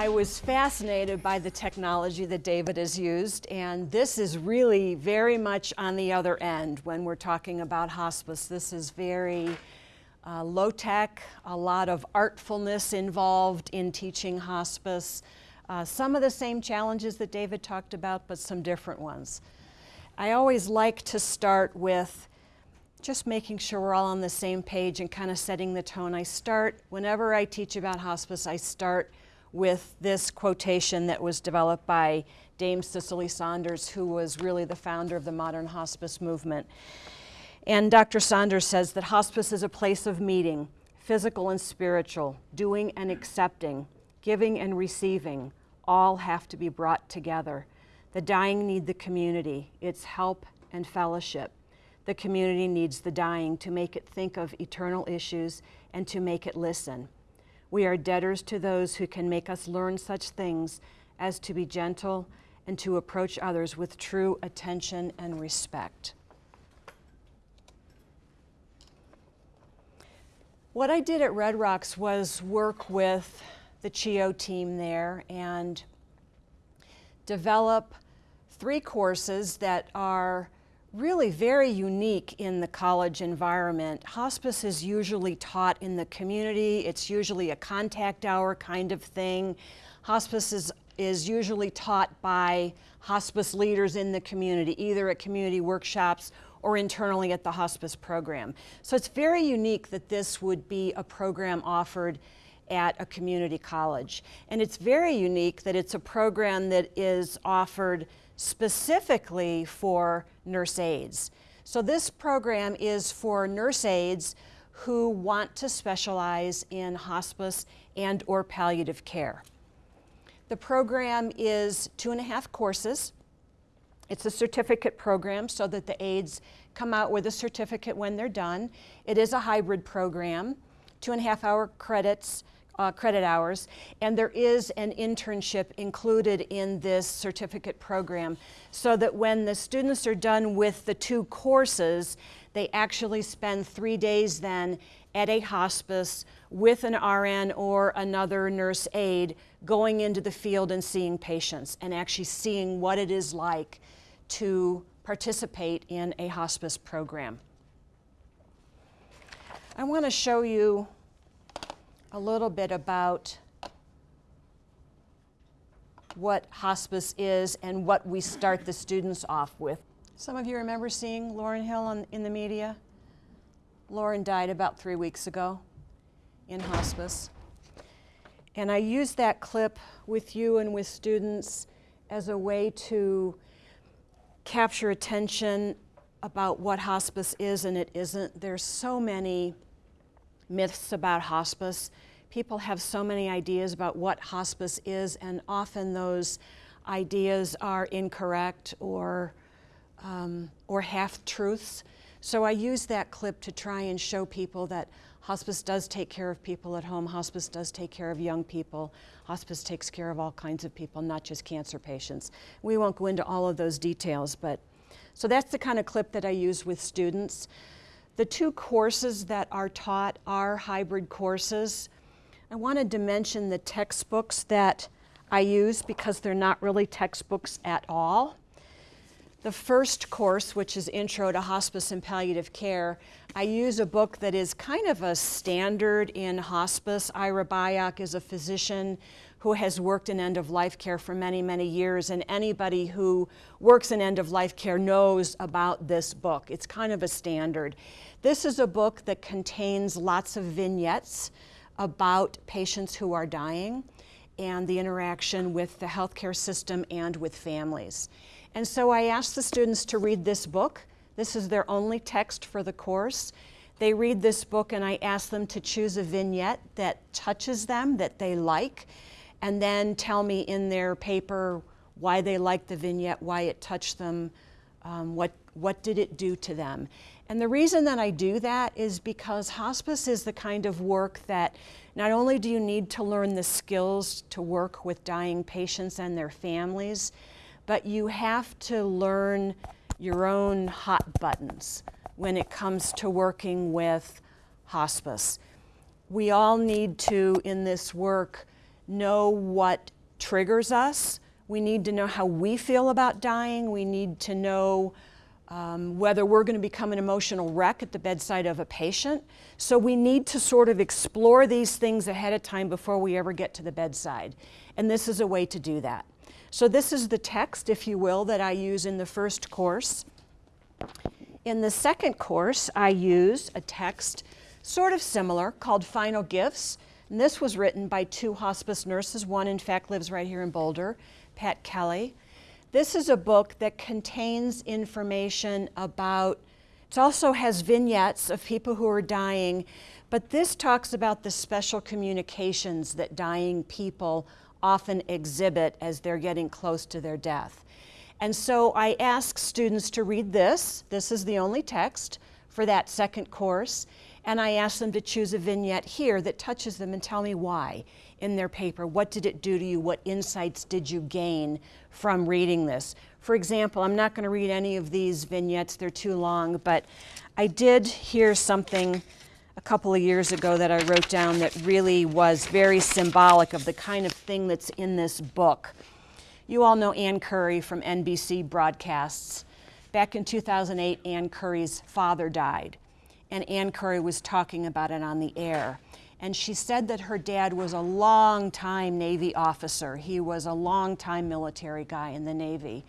I was fascinated by the technology that David has used, and this is really very much on the other end when we're talking about hospice. This is very uh, low tech, a lot of artfulness involved in teaching hospice. Uh, some of the same challenges that David talked about, but some different ones. I always like to start with just making sure we're all on the same page and kind of setting the tone. I start, whenever I teach about hospice, I start with this quotation that was developed by Dame Cicely Saunders, who was really the founder of the modern hospice movement. And Dr. Saunders says that hospice is a place of meeting, physical and spiritual, doing and accepting, giving and receiving, all have to be brought together. The dying need the community, its help and fellowship. The community needs the dying to make it think of eternal issues and to make it listen. We are debtors to those who can make us learn such things as to be gentle and to approach others with true attention and respect. What I did at Red Rocks was work with the CHEO team there and develop three courses that are really very unique in the college environment. Hospice is usually taught in the community. It's usually a contact hour kind of thing. Hospice is, is usually taught by hospice leaders in the community, either at community workshops or internally at the hospice program. So it's very unique that this would be a program offered at a community college. And it's very unique that it's a program that is offered specifically for nurse aides. So this program is for nurse aides who want to specialize in hospice and or palliative care. The program is two and a half courses. It's a certificate program so that the aides come out with a certificate when they're done. It is a hybrid program, two and a half hour credits, uh, credit hours, and there is an internship included in this certificate program so that when the students are done with the two courses, they actually spend three days then at a hospice with an RN or another nurse aide going into the field and seeing patients and actually seeing what it is like to participate in a hospice program. I want to show you a little bit about what hospice is and what we start the students off with. Some of you remember seeing Lauren Hill on, in the media? Lauren died about three weeks ago in hospice. And I used that clip with you and with students as a way to capture attention about what hospice is and it isn't. There's so many myths about hospice. People have so many ideas about what hospice is, and often those ideas are incorrect or, um, or half-truths. So I use that clip to try and show people that hospice does take care of people at home, hospice does take care of young people, hospice takes care of all kinds of people, not just cancer patients. We won't go into all of those details, but so that's the kind of clip that I use with students. The two courses that are taught are hybrid courses. I wanted to mention the textbooks that I use because they're not really textbooks at all. The first course, which is Intro to Hospice and Palliative Care, I use a book that is kind of a standard in hospice. Ira Byock is a physician who has worked in end-of-life care for many, many years, and anybody who works in end-of-life care knows about this book. It's kind of a standard. This is a book that contains lots of vignettes about patients who are dying and the interaction with the healthcare system and with families. And so I asked the students to read this book. This is their only text for the course. They read this book and I ask them to choose a vignette that touches them, that they like, and then tell me in their paper why they liked the vignette, why it touched them, um, what, what did it do to them. And the reason that I do that is because hospice is the kind of work that not only do you need to learn the skills to work with dying patients and their families, but you have to learn your own hot buttons when it comes to working with hospice. We all need to, in this work, know what triggers us. We need to know how we feel about dying. We need to know um, whether we're going to become an emotional wreck at the bedside of a patient. So we need to sort of explore these things ahead of time before we ever get to the bedside. And this is a way to do that. So this is the text, if you will, that I use in the first course. In the second course, I use a text sort of similar called Final Gifts. And this was written by two hospice nurses. One, in fact, lives right here in Boulder, Pat Kelley. This is a book that contains information about, it also has vignettes of people who are dying, but this talks about the special communications that dying people often exhibit as they're getting close to their death. And so I ask students to read this. This is the only text for that second course. And I ask them to choose a vignette here that touches them and tell me why in their paper. What did it do to you? What insights did you gain from reading this? For example, I'm not going to read any of these vignettes, they're too long, but I did hear something a couple of years ago that I wrote down that really was very symbolic of the kind of thing that's in this book. You all know Ann Curry from NBC broadcasts. Back in 2008, Ann Curry's father died, and Ann Curry was talking about it on the air and she said that her dad was a long-time Navy officer. He was a long-time military guy in the Navy.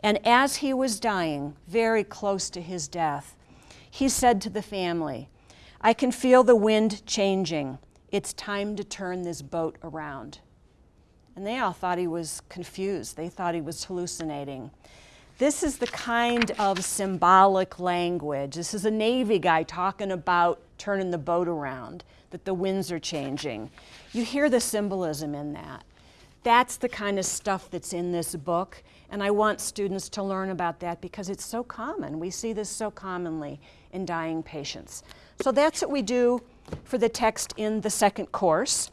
And as he was dying, very close to his death, he said to the family, I can feel the wind changing. It's time to turn this boat around. And they all thought he was confused. They thought he was hallucinating. This is the kind of symbolic language. This is a Navy guy talking about turning the boat around that the winds are changing. You hear the symbolism in that. That's the kind of stuff that's in this book, and I want students to learn about that because it's so common. We see this so commonly in dying patients. So that's what we do for the text in the second course.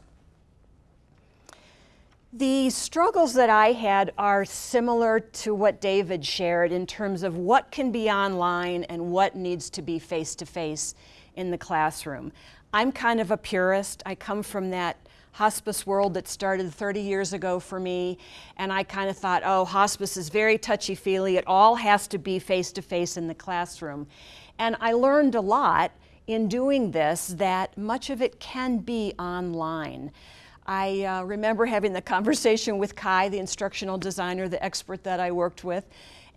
The struggles that I had are similar to what David shared in terms of what can be online and what needs to be face-to-face -face in the classroom. I'm kind of a purist. I come from that hospice world that started 30 years ago for me, and I kind of thought, oh, hospice is very touchy-feely. It all has to be face-to-face -face in the classroom. And I learned a lot in doing this that much of it can be online. I uh, remember having the conversation with Kai, the instructional designer, the expert that I worked with,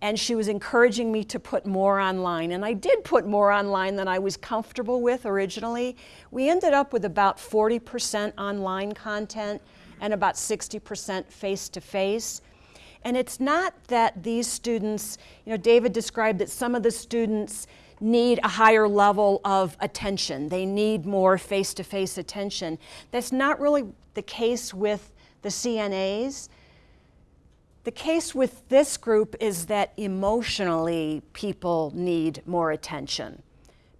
and she was encouraging me to put more online. And I did put more online than I was comfortable with originally. We ended up with about 40% online content and about 60% face-to-face. And it's not that these students, you know, David described that some of the students need a higher level of attention. They need more face-to-face -face attention. That's not really the case with the CNAs. The case with this group is that emotionally people need more attention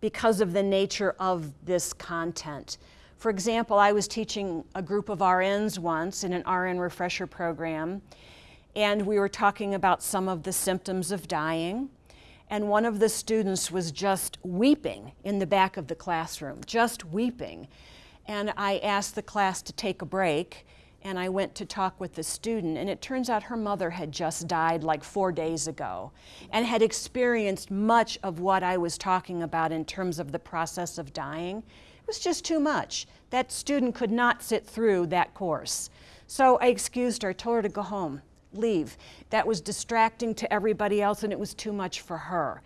because of the nature of this content. For example, I was teaching a group of RNs once in an RN refresher program, and we were talking about some of the symptoms of dying. And one of the students was just weeping in the back of the classroom, just weeping. And I asked the class to take a break, and I went to talk with the student and it turns out her mother had just died like four days ago and had experienced much of what I was talking about in terms of the process of dying. It was just too much. That student could not sit through that course. So I excused her, told her to go home, leave. That was distracting to everybody else and it was too much for her.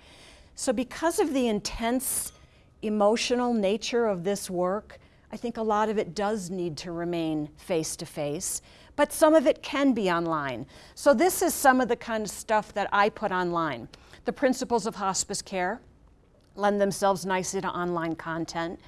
So because of the intense emotional nature of this work, I think a lot of it does need to remain face-to-face, but some of it can be online. So this is some of the kind of stuff that I put online. The principles of hospice care lend themselves nicely to online content.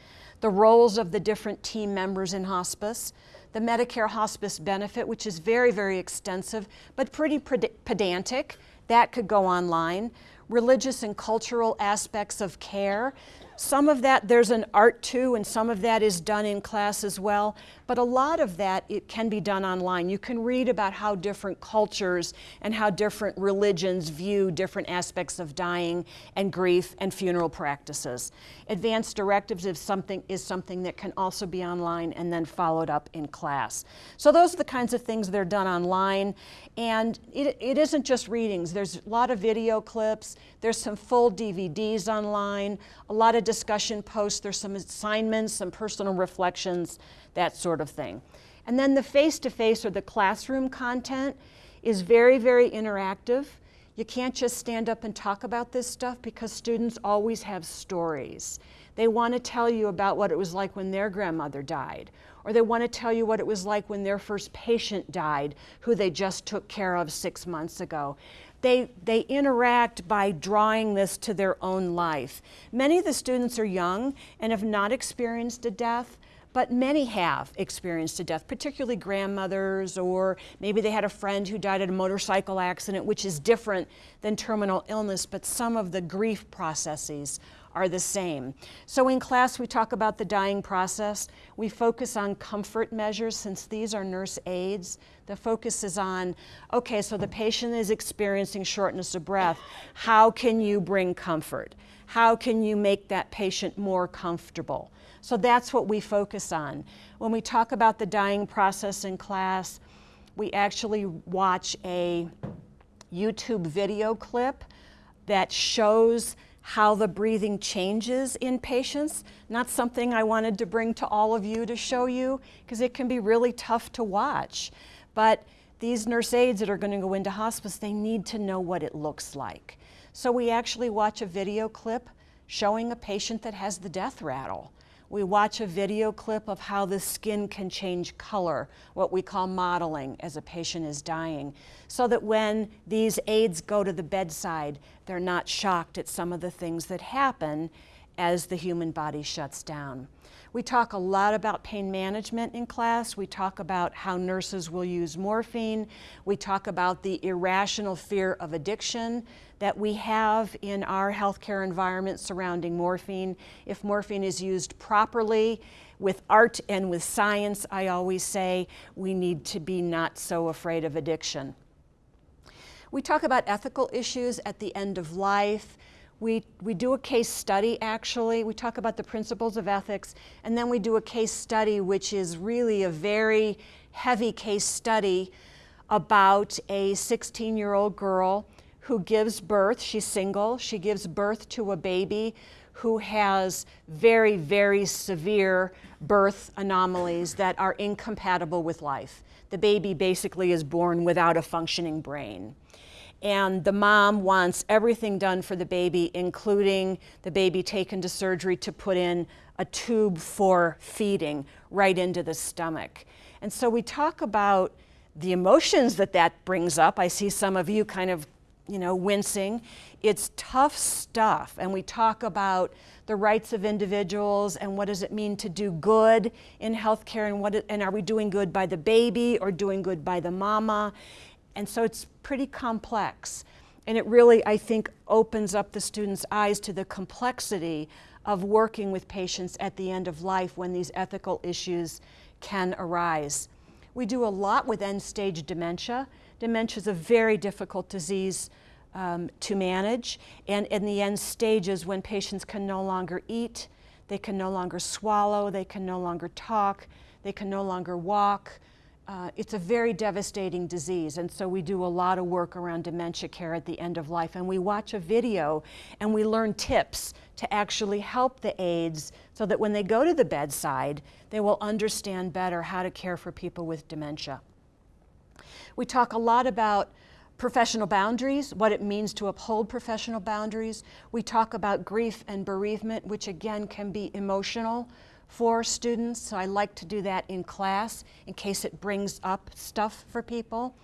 The roles of the different team members in hospice, the Medicare hospice benefit, which is very, very extensive, but pretty pedantic, that could go online. Religious and cultural aspects of care, Some of that, there's an art too, and some of that is done in class as well. But a lot of that, it can be done online. You can read about how different cultures and how different religions view different aspects of dying and grief and funeral practices. Advanced directives is something, is something that can also be online and then followed up in class. So those are the kinds of things that are done online. And it, it isn't just readings. There's a lot of video clips. There's some full DVDs online, a lot of discussion posts. There's some assignments, some personal reflections, that sort of thing. And then the face-to-face -face or the classroom content is very, very interactive. You can't just stand up and talk about this stuff because students always have stories. They want to tell you about what it was like when their grandmother died, or they want to tell you what it was like when their first patient died, who they just took care of six months ago. They, they interact by drawing this to their own life. Many of the students are young and have not experienced a death, but many have experienced a death, particularly grandmothers, or maybe they had a friend who died in a motorcycle accident, which is different than terminal illness, but some of the grief processes are the same. So in class, we talk about the dying process. We focus on comfort measures since these are nurse aides. The focus is on, okay, so the patient is experiencing shortness of breath. How can you bring comfort? How can you make that patient more comfortable? So that's what we focus on. When we talk about the dying process in class, we actually watch a YouTube video clip that shows how the breathing changes in patients. Not something I wanted to bring to all of you to show you because it can be really tough to watch. But these nurse aides that are going to go into hospice, they need to know what it looks like. So we actually watch a video clip showing a patient that has the death rattle. We watch a video clip of how the skin can change color, what we call mottling as a patient is dying, so that when these aides go to the bedside, they're not shocked at some of the things that happen as the human body shuts down. We talk a lot about pain management in class. We talk about how nurses will use morphine. We talk about the irrational fear of addiction that we have in our healthcare environment surrounding morphine. If morphine is used properly, with art and with science, I always say we need to be not so afraid of addiction. We talk about ethical issues at the end of life. We, we do a case study actually, we talk about the principles of ethics, and then we do a case study which is really a very heavy case study about a 16 year old girl who gives birth, she's single, she gives birth to a baby who has very, very severe birth anomalies that are incompatible with life. The baby basically is born without a functioning brain and the mom wants everything done for the baby, including the baby taken to surgery to put in a tube for feeding right into the stomach. And so we talk about the emotions that that brings up. I see some of you kind of, you know, wincing. It's tough stuff. And we talk about the rights of individuals and what does it mean to do good in healthcare and what and are we doing good by the baby or doing good by the mama? And so it's pretty complex. And it really, I think, opens up the students' eyes to the complexity of working with patients at the end of life when these ethical issues can arise. We do a lot with end-stage dementia. Dementia is a very difficult disease um, to manage. And in the end stages, when patients can no longer eat, they can no longer swallow, they can no longer talk, they can no longer walk, uh, it's a very devastating disease, and so we do a lot of work around dementia care at the end of life. And we watch a video and we learn tips to actually help the aides so that when they go to the bedside, they will understand better how to care for people with dementia. We talk a lot about professional boundaries, what it means to uphold professional boundaries. We talk about grief and bereavement, which again can be emotional for students, so I like to do that in class in case it brings up stuff for people.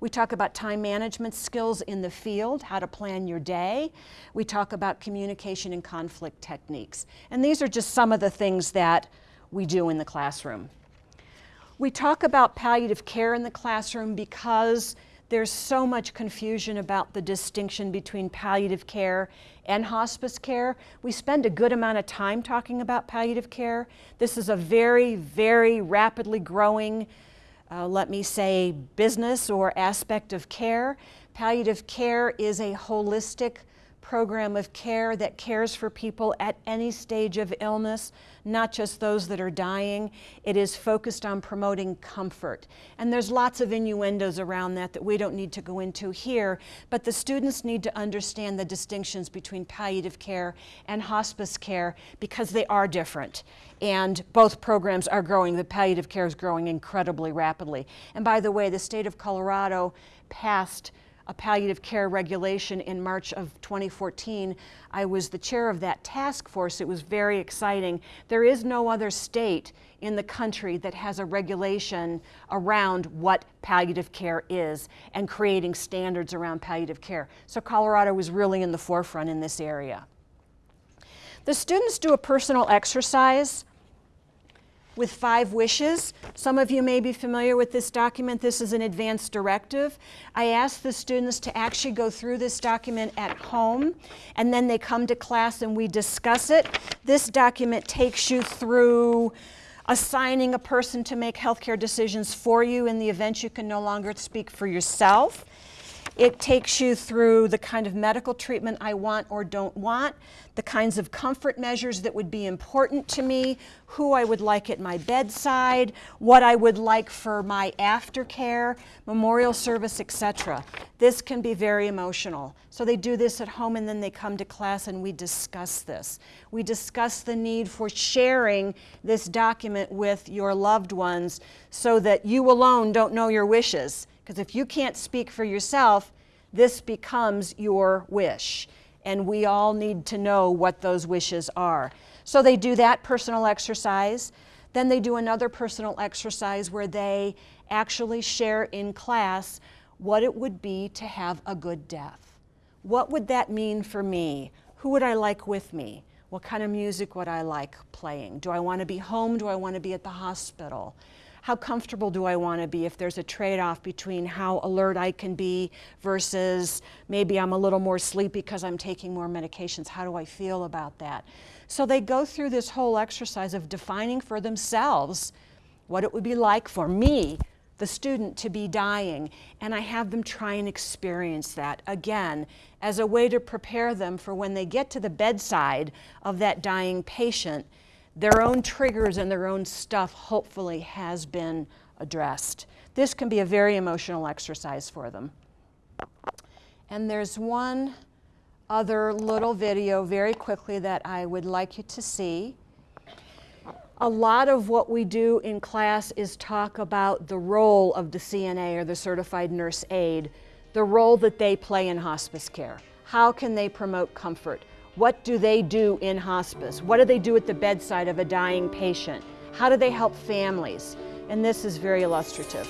We talk about time management skills in the field, how to plan your day. We talk about communication and conflict techniques. And these are just some of the things that we do in the classroom. We talk about palliative care in the classroom because There's so much confusion about the distinction between palliative care and hospice care. We spend a good amount of time talking about palliative care. This is a very, very rapidly growing, uh, let me say, business or aspect of care. Palliative care is a holistic program of care that cares for people at any stage of illness, not just those that are dying. It is focused on promoting comfort. And there's lots of innuendos around that that we don't need to go into here, but the students need to understand the distinctions between palliative care and hospice care because they are different. And both programs are growing. The palliative care is growing incredibly rapidly. And by the way, the state of Colorado passed a palliative care regulation in March of 2014. I was the chair of that task force. It was very exciting. There is no other state in the country that has a regulation around what palliative care is and creating standards around palliative care. So Colorado was really in the forefront in this area. The students do a personal exercise with five wishes. Some of you may be familiar with this document. This is an advanced directive. I ask the students to actually go through this document at home, and then they come to class and we discuss it. This document takes you through assigning a person to make healthcare decisions for you in the event you can no longer speak for yourself. It takes you through the kind of medical treatment I want or don't want, the kinds of comfort measures that would be important to me, who I would like at my bedside, what I would like for my aftercare, memorial service, etc. This can be very emotional. So they do this at home and then they come to class and we discuss this. We discuss the need for sharing this document with your loved ones so that you alone don't know your wishes because if you can't speak for yourself, this becomes your wish. And we all need to know what those wishes are. So they do that personal exercise. Then they do another personal exercise where they actually share in class what it would be to have a good death. What would that mean for me? Who would I like with me? What kind of music would I like playing? Do I want to be home? Do I want to be at the hospital? How comfortable do I want to be if there's a trade-off between how alert I can be versus maybe I'm a little more sleepy because I'm taking more medications. How do I feel about that? So they go through this whole exercise of defining for themselves what it would be like for me, the student, to be dying. And I have them try and experience that again as a way to prepare them for when they get to the bedside of that dying patient their own triggers and their own stuff hopefully has been addressed. This can be a very emotional exercise for them. And there's one other little video very quickly that I would like you to see. A lot of what we do in class is talk about the role of the CNA or the certified nurse aide, the role that they play in hospice care. How can they promote comfort? What do they do in hospice? What do they do at the bedside of a dying patient? How do they help families? And this is very illustrative.